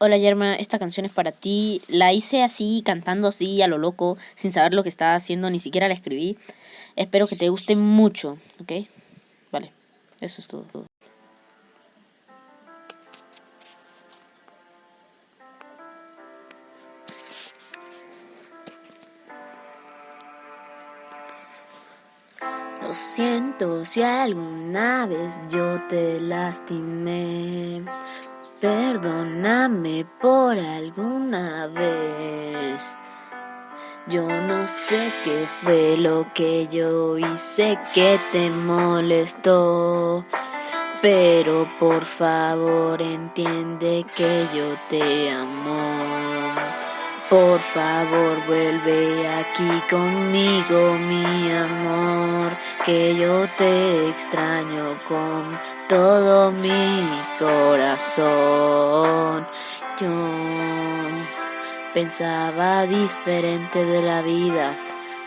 Hola Yerma, esta canción es para ti. La hice así, cantando así, a lo loco, sin saber lo que estaba haciendo, ni siquiera la escribí. Espero que te guste mucho, ¿ok? Vale, eso es todo. Lo siento si alguna vez yo te lastimé. Perdóname por alguna vez. Yo no sé qué fue lo que yo hice que te molestó. Pero por favor entiende que yo te amo. Por favor vuelve aquí conmigo, mi que yo te extraño con todo mi corazón. Yo pensaba diferente de la vida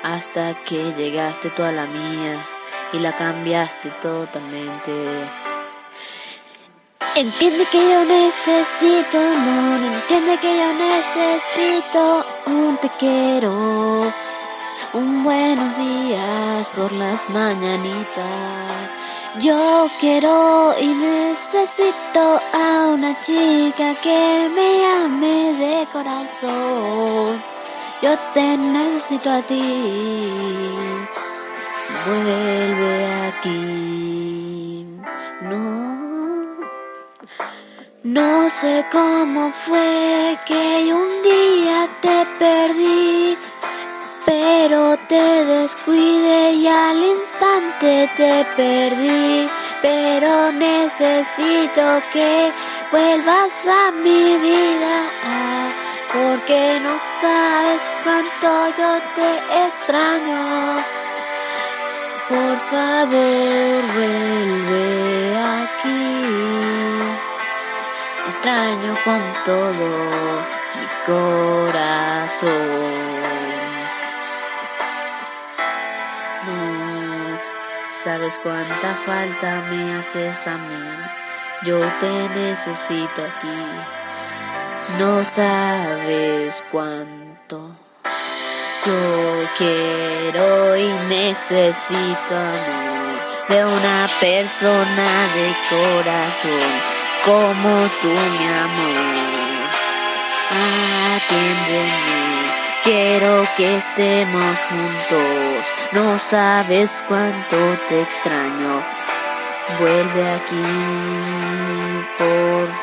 hasta que llegaste tú a la mía y la cambiaste totalmente. Entiende que yo necesito amor, entiende que yo necesito un te quiero, por las mañanitas. Yo quiero y necesito a una chica que me ame de corazón. Yo te necesito a ti. Vuelve aquí. No. No sé cómo fue que un día te perdí, pero te descuide y al instante te perdí. Pero necesito que vuelvas a mi vida, porque no sabes cuánto yo te extraño. Por favor, vuelve aquí extraño con todo mi corazón. Sabes cuánta falta me haces a mí. Yo te necesito aquí. No sabes cuánto. Yo quiero y necesito amor de una persona de corazón como tú, mi amor. Atiéndeme, quiero que estemos juntos. No sabes cuánto te extraño. Vuelve aquí, por.